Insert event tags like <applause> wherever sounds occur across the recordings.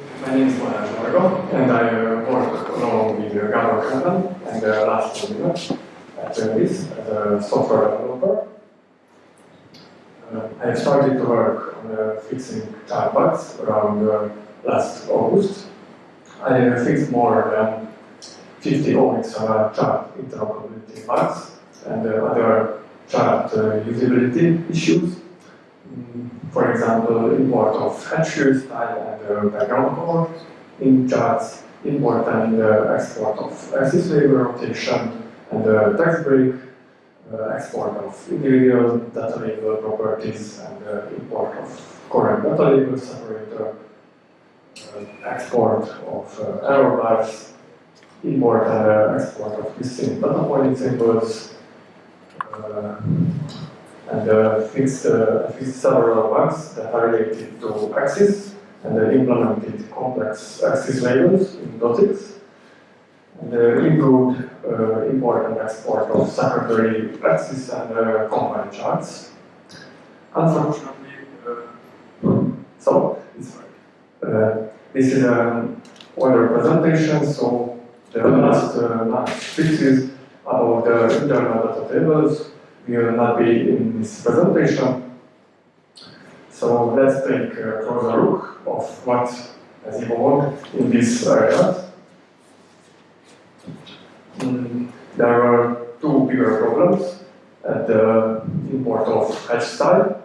My name is Balázs Varga, and I work along with uh, Kellen and uh, last year at uh, as a software developer. Uh, I started to work on uh, fixing child bugs around uh, last August. I fixed more than 50 OX uh, child interoperability bugs and uh, other child uh, usability issues. Mm, for example, import of hatch style and uh, background color in charts, import and uh, export of label rotation and uh, text break, uh, export of individual data label properties and uh, import of current data label separator, uh, export of uh, error bars, import and uh, export of distinct data point symbols, and uh, fixed, uh, fixed several bugs that are related to axis and uh, implemented complex axis labels in DOTX and improved uh, import and export of secondary axis and uh, combined charts. Unfortunately, uh, so it's uh, this is an older presentation, so the last uh, last fixes about the internal data tables will not be in this presentation. So let's take a closer look of what has evolved in these areas. Mm, there are two bigger problems at the import of hatch style.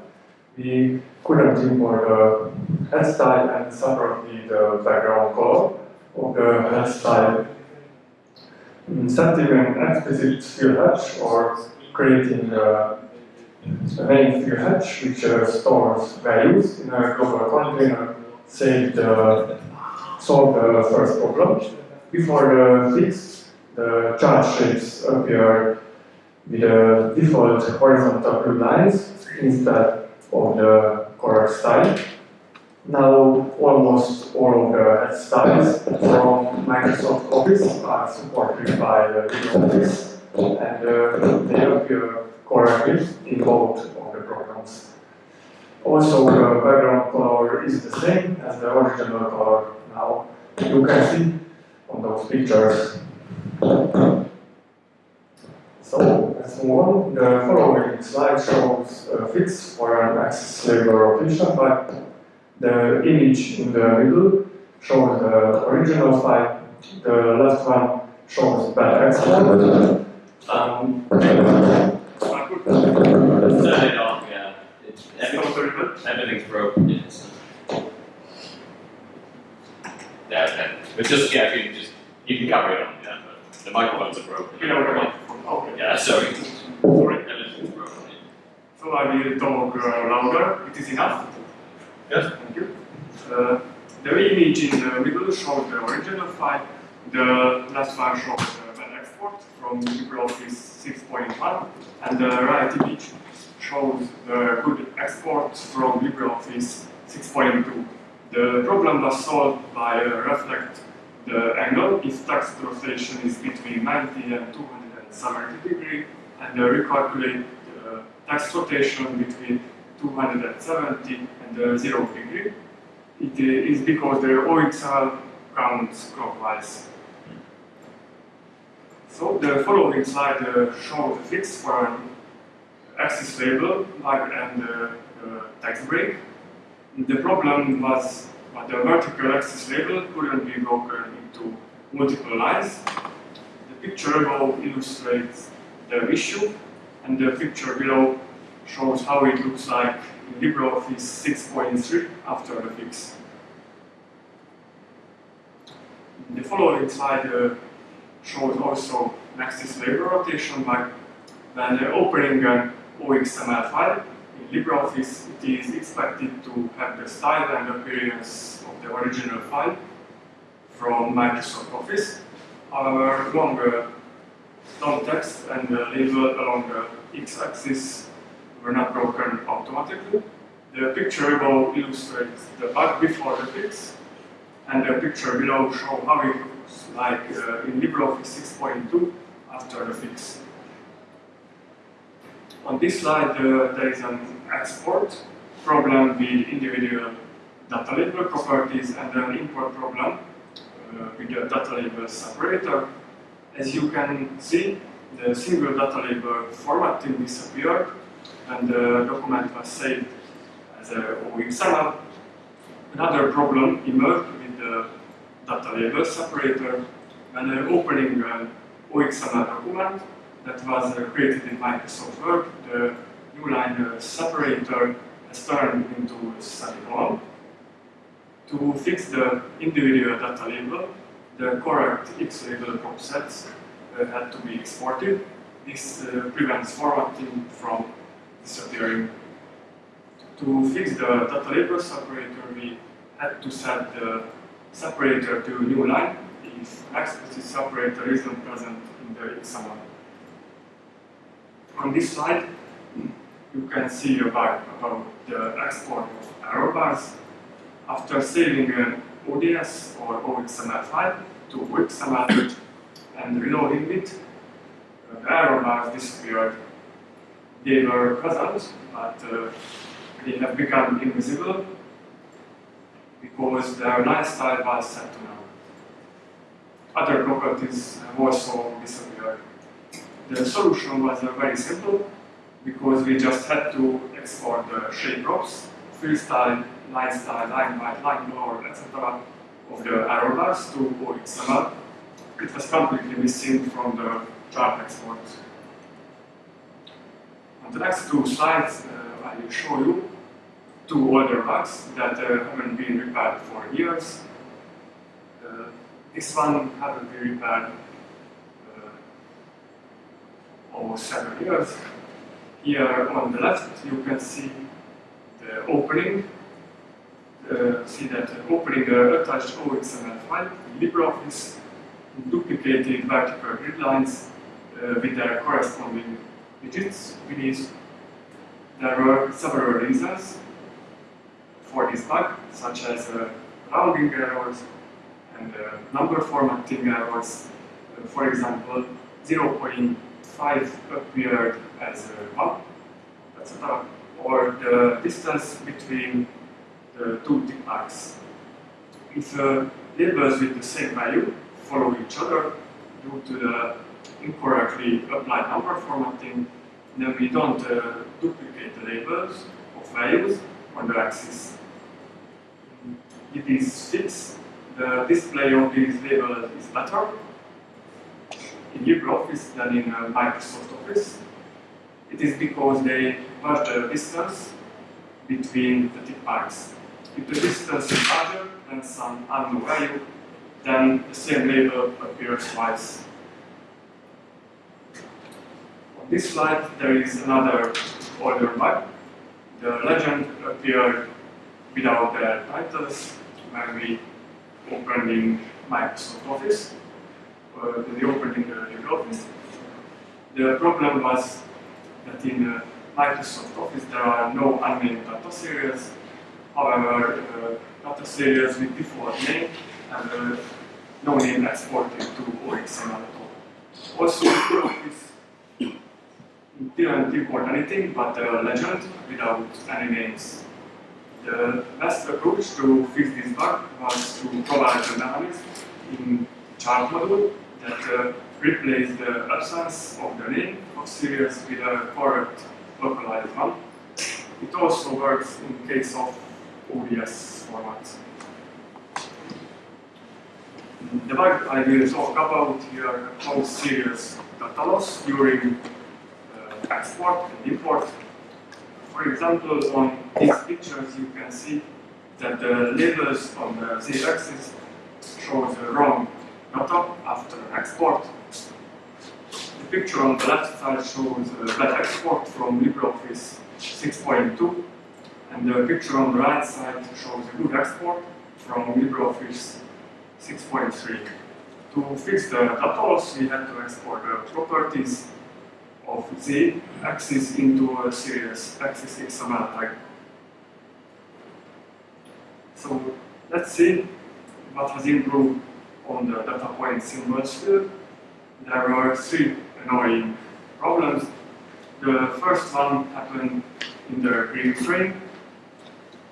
We couldn't import the hatch style and separately the background color of the hatch style. Mm, setting an explicit field hatch or creating a, main field hatch which uh, stores values in a global container saved uh, solve the first problem. Before the fix, the chart shapes appear with the default horizontal blue lines instead of the correct style. Now almost all of the styles from Microsoft Office are supported by the Office and they appear correctly in both of the programs. Also, the background color is the same as the original color now. You can see on those pictures. So, let's move on. The following slide shows a fix for an axis label rotation, but the image in the middle shows the original file. The left one shows bad export. Um, turn it off, yeah. It's, everything, everything's broken. Yeah, okay. But just, yeah, if you just, you can cover it on, yeah, but the microphones are broken. You know what I mean? Yeah, sorry. Sorry. Everything's broken. So I will talk uh, louder. It is enough. Yes. Thank you. Uh, the image in the middle shows the original file. The last one shows the export from LibreOffice 6.1, and the right image shows the good export from LibreOffice 6.2. The problem was solved by uh, reflect the angle if text rotation is between 90 and 270 degree, and uh, recalculate the text rotation between 270 and uh, 0 degree. It uh, because the OXL counts clockwise. So the following slide uh, shows the fix for an axis label like and uh, uh, text break. The problem was that the vertical axis label couldn't be broken into multiple lines. The picture above illustrates the issue, and the picture below shows how it looks like in LibreOffice 6.3 after the fix. The following slide uh, shows also an axis label rotation by when opening an OXML file in LibreOffice, it is expected to have the style and appearance of the original file from Microsoft Office. However, longer long text and the label along the x-axis were not broken automatically. The picture above illustrates the bug before the fix, and the picture below shows how it like uh, in LibreOffice 6.2 after the fix. On this slide, uh, there is an export problem with individual data label properties and an import problem uh, with the data label separator. As you can see, the single data label formatting disappeared and the document was saved as a OXML. Another problem emerged with the data label separator when opening an OXML document that was created in Microsoft Word, the new line uh, separator has turned into a semicolon. To fix the individual data label, the correct X label prop sets uh, had to be exported. This uh, prevents formatting from disappearing. To fix the data label separator, we had to set the separator to new line an explicit separator isn't present in the XML. On this slide, you can see a bar about the export of error bars. After saving an ODS or OXML file to OXML and reloading it, the error bars disappeared. They were present, but uh, they have become invisible because their line style was set to null. Other properties also disappeared. The solution was very simple because we just had to export the shape props, fill style, line style, line height, line color, etc. of the error bars to OXML. It was completely missing from the chart export. On the next two slides, uh, I will show you two older bugs that uh, haven't been repaired for years. Uh, this one haven't been repaired uh, almost seven years. Here on the left, you can see the opening. Uh, see that uh, opening a attached OXML file in LibreOffice, duplicated vertical grid lines uh, with their corresponding digits beneath. There were several reasons for this bug, such as uh, rounding errors and uh, number formatting errors. Uh, for example, 0.5 appeared as a 1, etc. Or the distance between the two tick marks. If uh, labels with the same value follow each other due to the incorrectly applied number formatting, then we don't uh, duplicate the labels of values on the axis. It is fixed. The display of these labels is better in LibreOffice than in uh, Microsoft Office. It is because they merge the distance between the tick marks. If the distance is larger than some unknown value, then the same label appears twice. On this slide, there is another older bug. The legend appeared without their titles when we opened in Microsoft Office, uh, the opening the LibreOffice. The problem was that in uh, Microsoft Office there are no unnamed data series. However, uh, data series with default name and uh, no name exported to OXML at all. Also, LibreOffice didn't import anything but a legend without any names. The best approach to fix this bug was to provide a mechanism in chart module that uh, the absence of the name of series with a correct localized one. It also works in case of ODS formats. The bug I will talk about here causes serious data loss during uh, export and import. For example, on these pictures you can see that the labels on the z-axis show the wrong data after export. The picture on the left side shows a bad export from LibreOffice 6.2 and the picture on the right side shows a good export from LibreOffice 6.3. To fix the data we had to export the properties of z axis into a series axis XML tag. So let's see what has improved on the data point symbols field. There are three annoying problems. The first one happened in the green frame.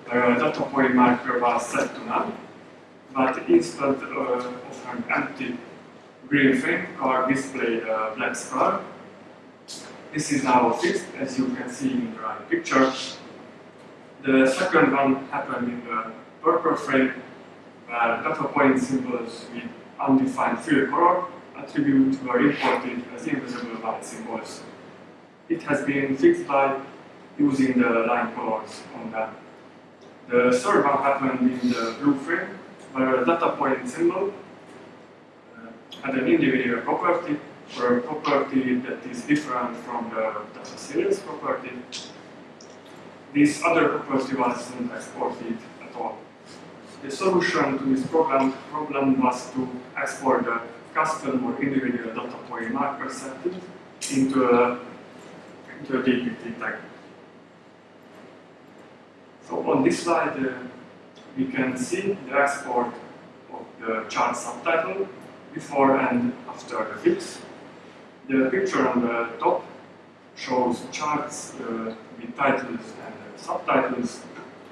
where a data point marker was set to none, but instead uh, of an empty green frame, card displayed a black square. This is now fixed, as you can see in the right picture. The second one happened in the purple frame, where data point symbols with undefined field color attribute were imported as invisible white symbols. It has been fixed by using the line colors on them. The third one happened in the blue frame, where a data point symbol uh, had an individual property, or a property that is different from the data series property. This other property wasn't exported at all. The solution to this problem, problem was to export the custom or individual data point marker setting into a, into a DPT tag. So on this slide, uh, we can see the export of the chart subtitle before and after the fix. The picture on the top shows charts uh, with titles and subtitles,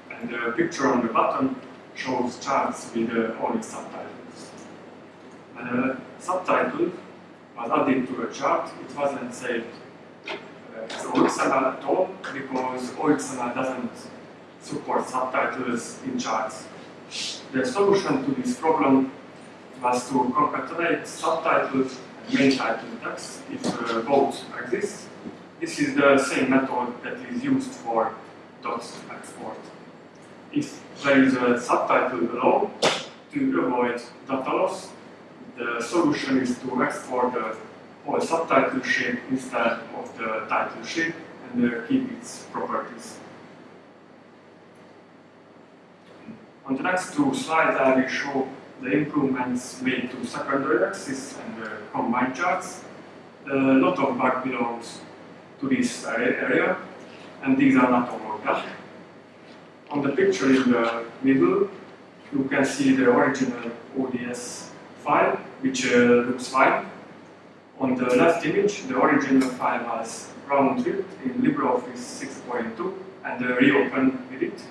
and the picture on the bottom shows charts with only subtitles. When a subtitle was added to a chart, it wasn't saved as OXML at all because OXML doesn't support subtitles in charts. The solution to this problem was to concatenate subtitles main title text if uh, both exist. This is the same method that is used for dot export. If there is a subtitle below, to avoid data loss, the solution is to export the whole subtitle shape instead of the title shape and uh, keep its properties. On the next two slides, I will show the improvements made to secondary axis and uh, combined charts. A lot of bug belongs to this area, and these are not all black. On the picture in the middle, you can see the original ODS file, which uh, looks fine. On the left image, the original file was round-tripped in LibreOffice 6.2 and uh, reopened with it.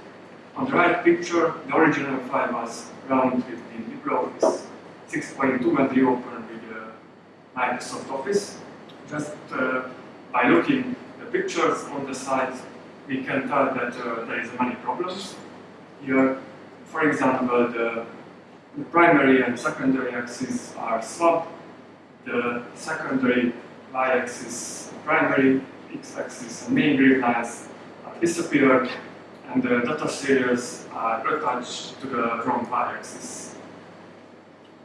On the right picture, the original file was round-tripped in LibreOffice 6.2 and reopened with uh, Microsoft Office. Just uh, by looking the pictures on the site, we can tell that uh, there is many problems. Here, for example, the, the primary and secondary axes are swapped. The secondary y-axis, primary x-axis, and main grid lines are disappeared, and the data series are attached to the wrong y-axis.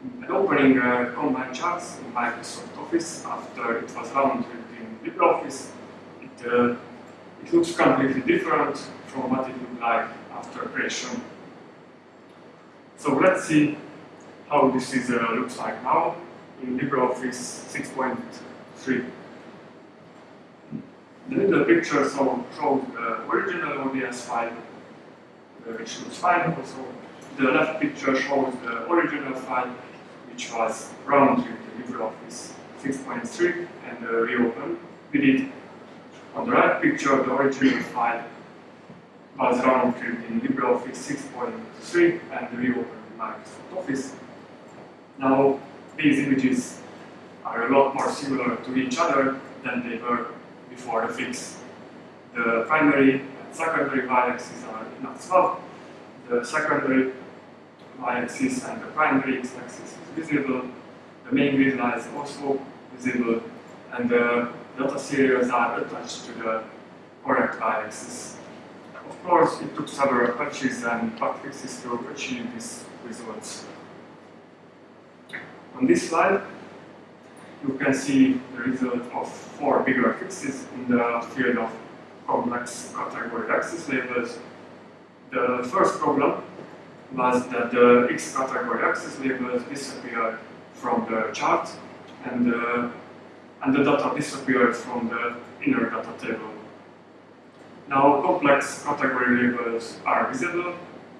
And opening uh, combined charts in Microsoft Office after it was rounded in LibreOffice, it, uh, it looks completely different from what it looked like after creation. So let's see how this is, uh, looks like now in LibreOffice 6.3. The middle picture shows the original ODS file, uh, which looks fine. Also, the left picture shows the original file, which was run round in LibreOffice 6.3 and uh, reopened. We did on the right picture, the original file was round-tripped in LibreOffice 6.3 and reopened in Microsoft Office. Now, these images are a lot more similar to each other than they were before the fix. The primary and secondary y-axis are not swapped. The secondary y-axis and the primary x-axis is visible. The main grid line is also visible, and the data series are attached to the correct y-axis. Of course, it took several patches and bug fixes to achieve these results. On this slide, you can see the result of four bigger fixes in the field of complex category axis labels. The first problem was that the X category axis labels disappeared from the chart and, uh, and the data disappeared from the inner data table. Now complex category labels are visible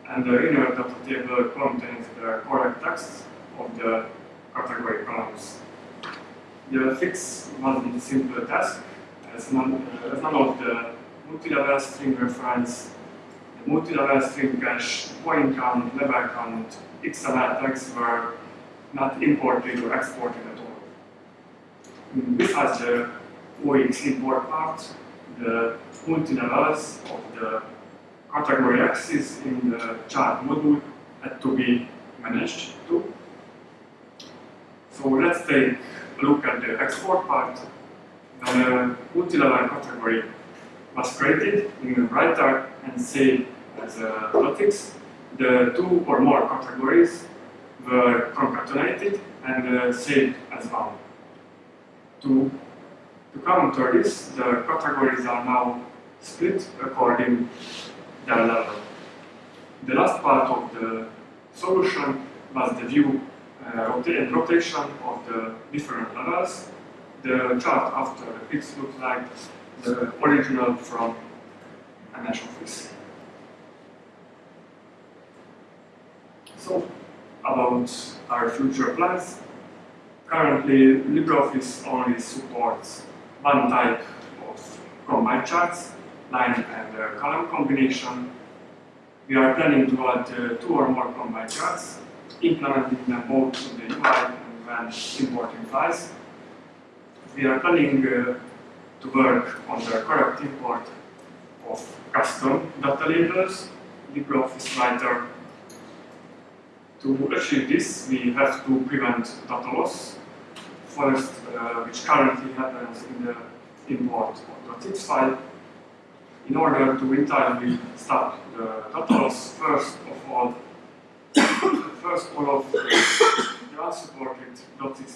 and the inner data table contains the correct text of the category columns. The fix wasn't a simple task, as none, as none of the multi-level string reference multi-level string cache, point count, level count, XML tags were not imported or exported at all. Besides the OX import part, the multi-levels of the category axis in the chart module had to be managed too. So let's take a look at the export part. When a multi-level category was created in the writer and saved as a .x, the two or more categories were concatenated and uh, saved as one. To, to counter this, the categories are now split according their level. The last part of the solution was the view uh, and rotation of the different levels. The chart after the fix looks like the original from MS Office. So, about our future plans. Currently, LibreOffice only supports one type of combined charts, line and uh, column combination. We are planning to add uh, two or more combined charts, implementing them both in the UI and when importing files. We are planning uh, to work on the correct import of custom data labels, LibreOffice Writer. To achieve this, we have to prevent data loss, first, uh, which currently happens in the import .x file. In order to entirely stop the data loss, first of all, <coughs> first all of the unsupported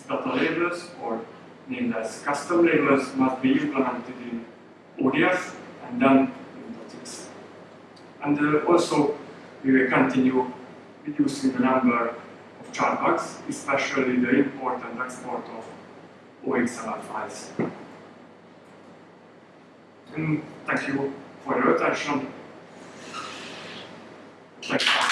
data labels, or named as custom labels, must be implemented in ODF and then in .x. And uh, also, we will continue reducing the number of chart bugs, especially the import and export of OXML files. And thank you for your attention. Thank you.